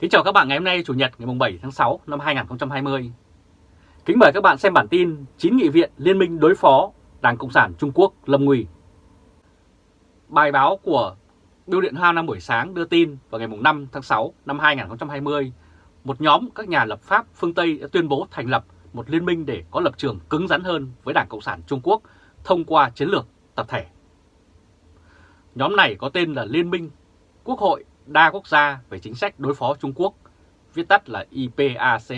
Kính chào các bạn ngày hôm nay Chủ nhật ngày 7 tháng 6 năm 2020. Kính mời các bạn xem bản tin 9 nghị viện liên minh đối phó Đảng Cộng sản Trung Quốc lâm nguy. Bài báo của Biêu điện Hoa năm buổi sáng đưa tin vào ngày 5 tháng 6 năm 2020, một nhóm các nhà lập pháp phương Tây đã tuyên bố thành lập một liên minh để có lập trường cứng rắn hơn với Đảng Cộng sản Trung Quốc thông qua chiến lược tập thể. Nhóm này có tên là Liên minh Quốc hội đa quốc gia về chính sách đối phó Trung Quốc, viết tắt là IPAC.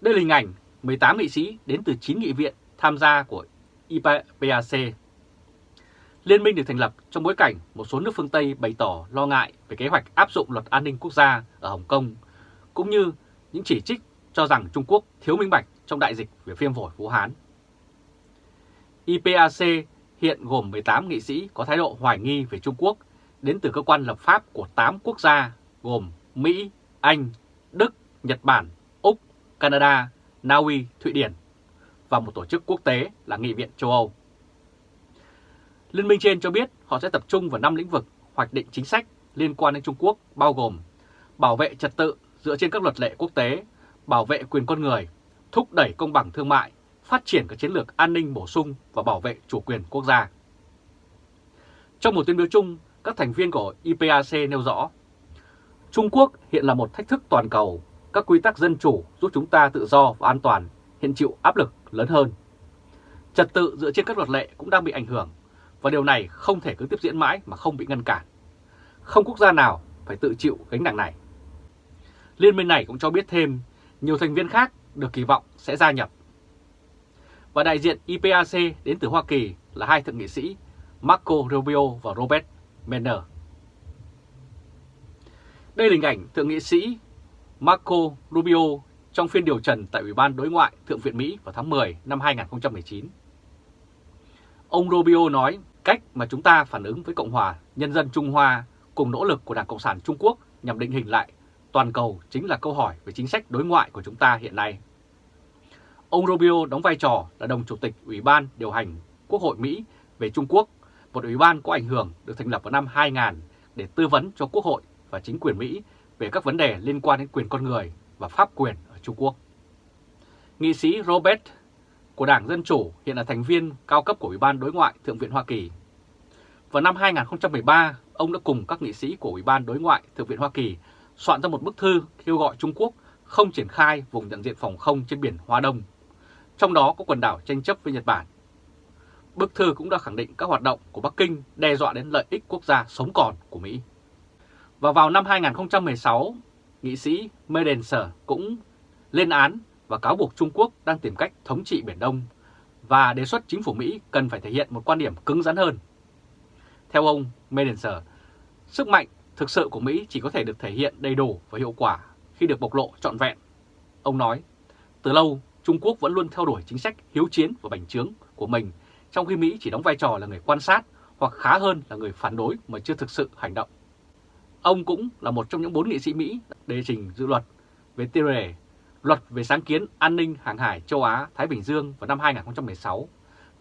Đây là hình ảnh 18 nghị sĩ đến từ 9 nghị viện tham gia của IPAC. Liên minh được thành lập trong bối cảnh một số nước phương Tây bày tỏ lo ngại về kế hoạch áp dụng luật an ninh quốc gia ở Hồng Kông, cũng như những chỉ trích cho rằng Trung Quốc thiếu minh bạch trong đại dịch về viêm phổi Vũ Hán. IPAC hiện gồm 18 nghị sĩ có thái độ hoài nghi về Trung Quốc đến từ cơ quan lập pháp của 8 quốc gia gồm Mỹ, Anh, Đức, Nhật Bản, Úc, Canada, Na Uy, Thụy Điển và một tổ chức quốc tế là Nghị viện châu Âu. Liên minh trên cho biết họ sẽ tập trung vào 5 lĩnh vực hoạch định chính sách liên quan đến Trung Quốc bao gồm bảo vệ trật tự dựa trên các luật lệ quốc tế, bảo vệ quyền con người, thúc đẩy công bằng thương mại, phát triển các chiến lược an ninh bổ sung và bảo vệ chủ quyền quốc gia. Trong một tuyên bố chung, các thành viên của IPAC nêu rõ, Trung Quốc hiện là một thách thức toàn cầu, các quy tắc dân chủ giúp chúng ta tự do và an toàn hiện chịu áp lực lớn hơn. Trật tự dựa trên các luật lệ cũng đang bị ảnh hưởng, và điều này không thể cứ tiếp diễn mãi mà không bị ngăn cản. Không quốc gia nào phải tự chịu gánh nặng này. Liên minh này cũng cho biết thêm, nhiều thành viên khác được kỳ vọng sẽ gia nhập. Và đại diện IPAC đến từ Hoa Kỳ là hai thượng nghị sĩ Marco Rubio và Robert Manner. Đây là hình ảnh Thượng nghị sĩ Marco Rubio trong phiên điều trần tại Ủy ban Đối ngoại Thượng viện Mỹ vào tháng 10 năm 2019. Ông Rubio nói, cách mà chúng ta phản ứng với Cộng hòa Nhân dân Trung Hoa cùng nỗ lực của Đảng Cộng sản Trung Quốc nhằm định hình lại toàn cầu chính là câu hỏi về chính sách đối ngoại của chúng ta hiện nay. Ông Rubio đóng vai trò là đồng chủ tịch Ủy ban điều hành Quốc hội Mỹ về Trung Quốc một ủy ban có ảnh hưởng được thành lập vào năm 2000 để tư vấn cho Quốc hội và chính quyền Mỹ về các vấn đề liên quan đến quyền con người và pháp quyền ở Trung Quốc. Nghị sĩ Robert của Đảng Dân Chủ hiện là thành viên cao cấp của Ủy ban Đối ngoại Thượng viện Hoa Kỳ. Vào năm 2013, ông đã cùng các nghị sĩ của Ủy ban Đối ngoại Thượng viện Hoa Kỳ soạn ra một bức thư kêu gọi Trung Quốc không triển khai vùng nhận diện phòng không trên biển Hoa Đông, trong đó có quần đảo tranh chấp với Nhật Bản Bức thư cũng đã khẳng định các hoạt động của Bắc Kinh đe dọa đến lợi ích quốc gia sống còn của Mỹ. Và vào năm 2016, nghị sĩ Medenser cũng lên án và cáo buộc Trung Quốc đang tìm cách thống trị Biển Đông và đề xuất chính phủ Mỹ cần phải thể hiện một quan điểm cứng rắn hơn. Theo ông Medenser, sức mạnh thực sự của Mỹ chỉ có thể được thể hiện đầy đủ và hiệu quả khi được bộc lộ trọn vẹn. Ông nói, từ lâu Trung Quốc vẫn luôn theo đuổi chính sách hiếu chiến và bành trướng của mình trong khi Mỹ chỉ đóng vai trò là người quan sát hoặc khá hơn là người phản đối mà chưa thực sự hành động. Ông cũng là một trong những bốn nghị sĩ Mỹ đề trình dự luật về tiêu đề Luật về sáng kiến an ninh hàng hải châu Á-Thái Bình Dương vào năm 2016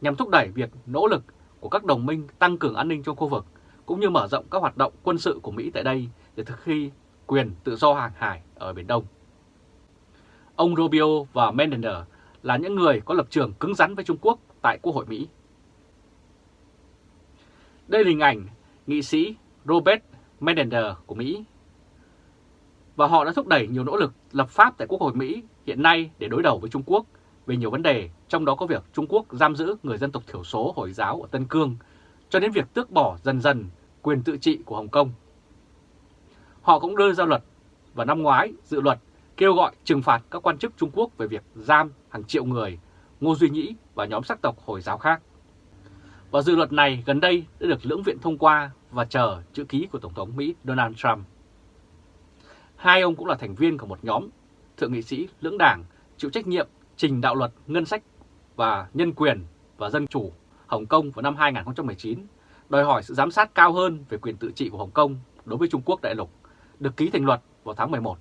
nhằm thúc đẩy việc nỗ lực của các đồng minh tăng cường an ninh trong khu vực, cũng như mở rộng các hoạt động quân sự của Mỹ tại đây để thực thi quyền tự do hàng hải ở Biển Đông. Ông Rubio và Menendez là những người có lập trường cứng rắn với Trung Quốc tại Quốc hội Mỹ đây là hình ảnh nghị sĩ Robert Menendez của Mỹ. Và họ đã thúc đẩy nhiều nỗ lực lập pháp tại Quốc hội Mỹ hiện nay để đối đầu với Trung Quốc về nhiều vấn đề, trong đó có việc Trung Quốc giam giữ người dân tộc thiểu số Hồi giáo ở Tân Cương, cho đến việc tước bỏ dần dần quyền tự trị của Hồng Kông. Họ cũng đưa ra luật vào năm ngoái dự luật kêu gọi trừng phạt các quan chức Trung Quốc về việc giam hàng triệu người, Ngô Duy Nhĩ và nhóm sắc tộc Hồi giáo khác. Và dự luật này gần đây đã được lưỡng viện thông qua và chờ chữ ký của Tổng thống Mỹ Donald Trump. Hai ông cũng là thành viên của một nhóm thượng nghị sĩ lưỡng đảng chịu trách nhiệm trình đạo luật ngân sách và nhân quyền và dân chủ Hồng Kông vào năm 2019, đòi hỏi sự giám sát cao hơn về quyền tự trị của Hồng Kông đối với Trung Quốc đại lục, được ký thành luật vào tháng 11.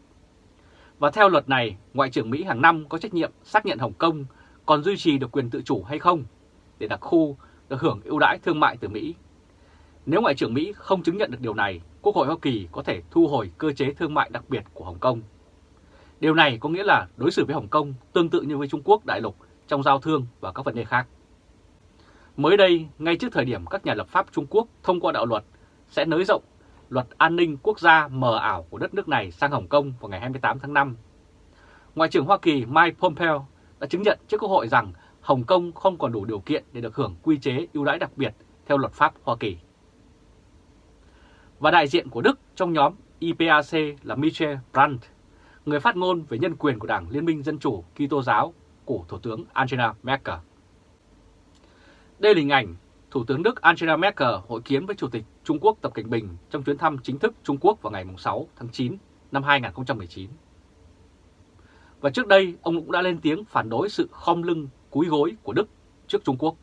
Và theo luật này, Ngoại trưởng Mỹ hàng năm có trách nhiệm xác nhận Hồng Kông còn duy trì được quyền tự chủ hay không để đặc khu được hưởng ưu đãi thương mại từ Mỹ. Nếu Ngoại trưởng Mỹ không chứng nhận được điều này, Quốc hội Hoa Kỳ có thể thu hồi cơ chế thương mại đặc biệt của Hồng Kông. Điều này có nghĩa là đối xử với Hồng Kông tương tự như với Trung Quốc đại lục trong giao thương và các vấn đề khác. Mới đây, ngay trước thời điểm các nhà lập pháp Trung Quốc thông qua đạo luật sẽ nới rộng luật an ninh quốc gia mờ ảo của đất nước này sang Hồng Kông vào ngày 28 tháng 5, Ngoại trưởng Hoa Kỳ Mike Pompeo đã chứng nhận trước Quốc hội rằng Hồng Kông không còn đủ điều kiện để được hưởng quy chế ưu đãi đặc biệt theo luật pháp Hoa Kỳ. Và đại diện của Đức trong nhóm IPAC là Michel Brandt, người phát ngôn về nhân quyền của Đảng Liên minh Dân chủ Kitô giáo của Thủ tướng Angela Merkel. Đây là hình ảnh Thủ tướng Đức Angela Merkel hội kiến với Chủ tịch Trung Quốc Tập Cảnh Bình trong chuyến thăm chính thức Trung Quốc vào ngày 6 tháng 9 năm 2019. Và trước đây, ông cũng đã lên tiếng phản đối sự khom lưng cúi gối của Đức trước Trung Quốc.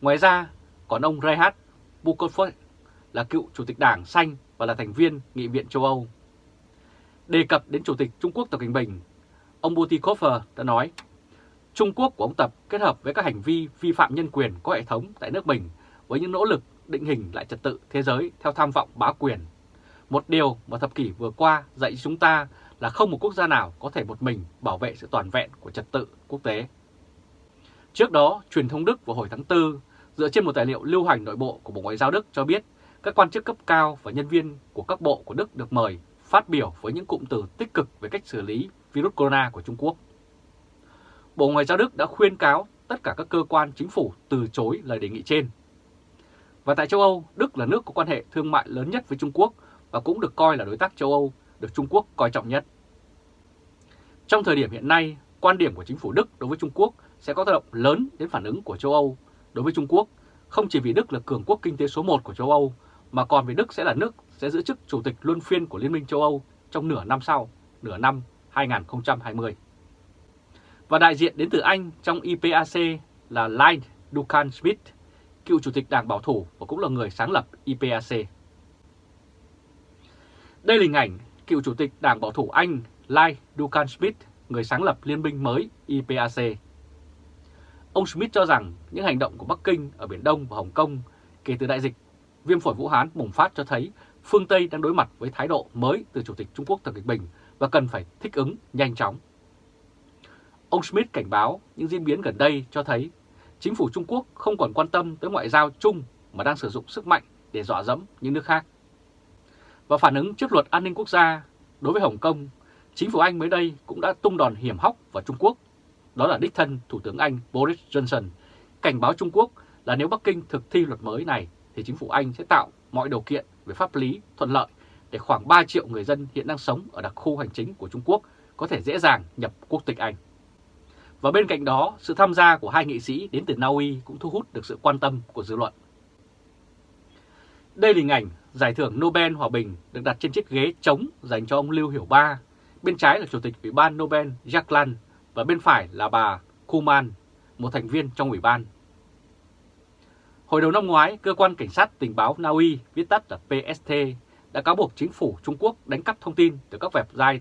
Ngoài ra, còn ông Reinhard Bukofoy là cựu Chủ tịch Đảng Xanh và là thành viên Nghị viện châu Âu. Đề cập đến Chủ tịch Trung Quốc Tập Cảnh Bình, ông Butikofer đã nói, Trung Quốc của ông Tập kết hợp với các hành vi vi phạm nhân quyền có hệ thống tại nước mình với những nỗ lực định hình lại trật tự thế giới theo tham vọng bá quyền. Một điều mà thập kỷ vừa qua dạy chúng ta là không một quốc gia nào có thể một mình bảo vệ sự toàn vẹn của trật tự quốc tế. Trước đó, truyền thông Đức vào hồi tháng 4, dựa trên một tài liệu lưu hành nội bộ của Bộ Ngoại giao Đức cho biết các quan chức cấp cao và nhân viên của các bộ của Đức được mời phát biểu với những cụm từ tích cực về cách xử lý virus corona của Trung Quốc. Bộ Ngoại giao Đức đã khuyên cáo tất cả các cơ quan chính phủ từ chối lời đề nghị trên. Và tại châu Âu, Đức là nước có quan hệ thương mại lớn nhất với Trung Quốc và cũng được coi là đối tác châu Âu được Trung Quốc coi trọng nhất. Trong thời điểm hiện nay, quan điểm của chính phủ Đức đối với Trung Quốc sẽ có tác động lớn đến phản ứng của châu Âu đối với Trung Quốc, không chỉ vì Đức là cường quốc kinh tế số 1 của châu Âu, mà còn vì Đức sẽ là nước sẽ giữ chức chủ tịch luân phiên của Liên minh châu Âu trong nửa năm sau, nửa năm 2020. Và đại diện đến từ Anh trong IPAC là Lyle Dukan Smith, cựu chủ tịch đảng bảo thủ và cũng là người sáng lập IPAC. Đây là hình ảnh cựu chủ tịch Đảng Bảo thủ Anh Lai Dukan Smith, người sáng lập liên minh mới IPAC. Ông Smith cho rằng những hành động của Bắc Kinh ở Biển Đông và Hồng Kông kể từ đại dịch viêm phổi Vũ Hán bùng phát cho thấy phương Tây đang đối mặt với thái độ mới từ Chủ tịch Trung Quốc Tập Cận Bình và cần phải thích ứng nhanh chóng. Ông Smith cảnh báo những diễn biến gần đây cho thấy chính phủ Trung Quốc không còn quan tâm tới ngoại giao chung mà đang sử dụng sức mạnh để dọa dẫm những nước khác. Và phản ứng trước luật an ninh quốc gia đối với Hồng Kông, chính phủ Anh mới đây cũng đã tung đòn hiểm hóc vào Trung Quốc. Đó là đích thân Thủ tướng Anh Boris Johnson cảnh báo Trung Quốc là nếu Bắc Kinh thực thi luật mới này thì chính phủ Anh sẽ tạo mọi điều kiện về pháp lý thuận lợi để khoảng 3 triệu người dân hiện đang sống ở đặc khu hành chính của Trung Quốc có thể dễ dàng nhập quốc tịch Anh. Và bên cạnh đó, sự tham gia của hai nghị sĩ đến từ Na Uy cũng thu hút được sự quan tâm của dư luận. Đây là hình ảnh giải thưởng Nobel Hòa Bình được đặt trên chiếc ghế trống dành cho ông Lưu Hiểu Ba. Bên trái là Chủ tịch Ủy ban Nobel Jacques Lan và bên phải là bà Kuman, một thành viên trong ủy ban. Hồi đầu năm ngoái, Cơ quan Cảnh sát Tình báo Na Uy, viết tắt là PST, đã cáo buộc chính phủ Trung Quốc đánh cắp thông tin từ các website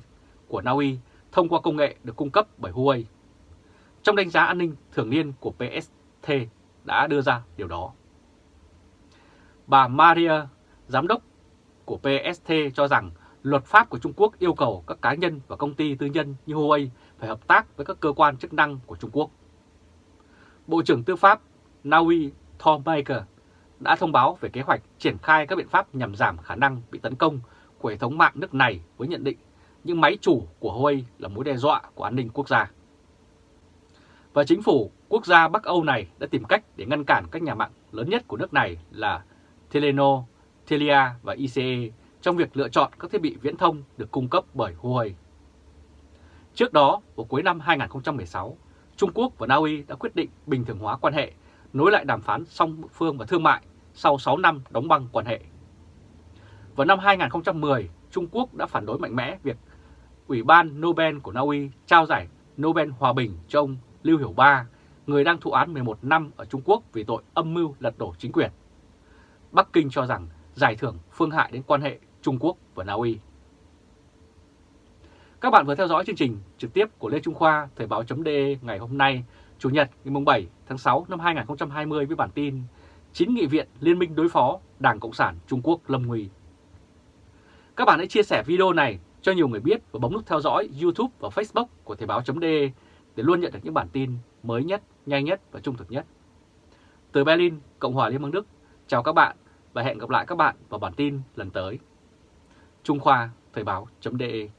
của Na Uy thông qua công nghệ được cung cấp bởi Huawei. Trong đánh giá an ninh thường niên của PST đã đưa ra điều đó. Bà Maria, giám đốc của PST cho rằng luật pháp của Trung Quốc yêu cầu các cá nhân và công ty tư nhân như Huawei phải hợp tác với các cơ quan chức năng của Trung Quốc. Bộ trưởng Tư pháp Naui Tom Baker đã thông báo về kế hoạch triển khai các biện pháp nhằm giảm khả năng bị tấn công của hệ thống mạng nước này với nhận định những máy chủ của Huawei là mối đe dọa của an ninh quốc gia. Và chính phủ quốc gia Bắc Âu này đã tìm cách để ngăn cản các nhà mạng lớn nhất của nước này là Telenor, Telia và ICE trong việc lựa chọn các thiết bị viễn thông được cung cấp bởi Huawei. Trước đó, vào cuối năm 2016, Trung Quốc và Na Uy đã quyết định bình thường hóa quan hệ, nối lại đàm phán song phương và thương mại sau 6 năm đóng băng quan hệ. Vào năm 2010, Trung Quốc đã phản đối mạnh mẽ việc Ủy ban Nobel của Na Uy trao giải Nobel Hòa Bình cho ông Lưu Hiểu Ba, người đang thụ án 11 năm ở Trung Quốc vì tội âm mưu lật đổ chính quyền. Bắc Kinh cho rằng giải thưởng phương hại đến quan hệ Trung Quốc và Na Uy. Các bạn vừa theo dõi chương trình trực tiếp của Lê Trung Khoa Thời báo.de ngày hôm nay, Chủ nhật ngày 7 tháng 6 năm 2020 với bản tin 9 nghị viện liên minh đối phó Đảng Cộng sản Trung Quốc lâm nguy. Các bạn hãy chia sẻ video này cho nhiều người biết và bấm nút theo dõi YouTube và Facebook của Thời báo.de để luôn nhận được những bản tin mới nhất, nhanh nhất và trung thực nhất. Từ Berlin, Cộng hòa Liên bang Đức, chào các bạn và hẹn gặp lại các bạn vào bản tin lần tới. Trung Khoa Thời báo.de